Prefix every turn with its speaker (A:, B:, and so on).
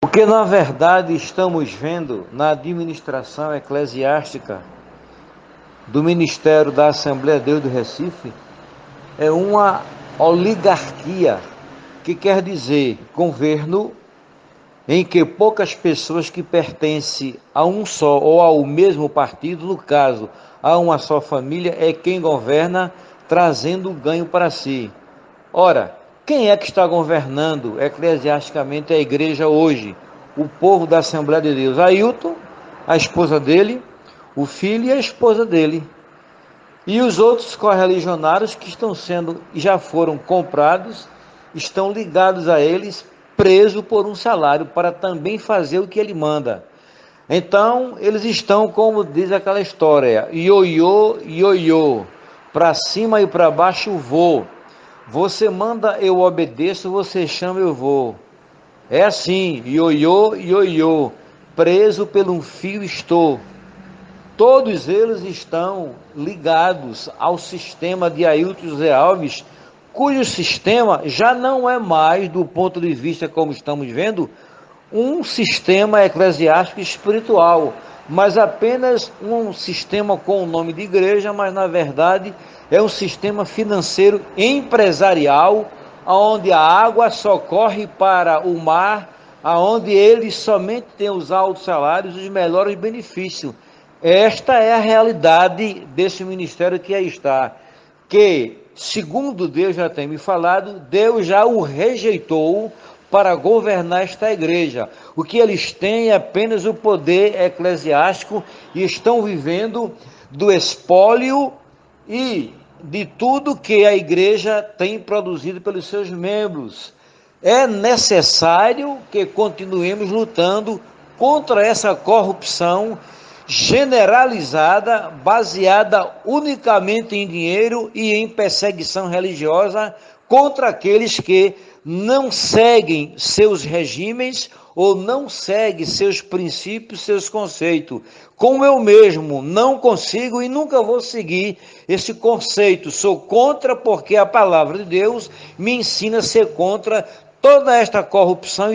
A: O que na verdade estamos vendo na administração eclesiástica do Ministério da Assembleia de Deus do Recife é uma oligarquia, que quer dizer governo em que poucas pessoas que pertencem a um só ou ao mesmo partido, no caso, a uma só família, é quem governa, trazendo ganho para si. Ora, quem é que está governando eclesiasticamente a igreja hoje? O povo da Assembleia de Deus. Ailton, a esposa dele, o filho e a esposa dele. E os outros correligionários que estão sendo, já foram comprados, estão ligados a eles, presos por um salário, para também fazer o que ele manda. Então, eles estão, como diz aquela história, ioiô, ioiô, para cima e para baixo vou você manda, eu obedeço, você chama, eu vou. É assim, ioiô, ioiô, preso pelo um fio estou. Todos eles estão ligados ao sistema de Ailton José Alves, cujo sistema já não é mais, do ponto de vista como estamos vendo, um sistema eclesiástico espiritual, mas apenas um sistema com o nome de igreja, mas na verdade é um sistema financeiro empresarial, onde a água só corre para o mar, aonde eles somente têm os altos salários e os melhores benefícios. Esta é a realidade desse ministério que aí está, que, segundo Deus já tem me falado, Deus já o rejeitou para governar esta igreja. O que eles têm é apenas o poder eclesiástico e estão vivendo do espólio e de tudo que a igreja tem produzido pelos seus membros. É necessário que continuemos lutando contra essa corrupção generalizada, baseada unicamente em dinheiro e em perseguição religiosa contra aqueles que não seguem seus regimes ou não segue seus princípios, seus conceitos. Como eu mesmo não consigo e nunca vou seguir esse conceito. Sou contra porque a palavra de Deus me ensina a ser contra toda esta corrupção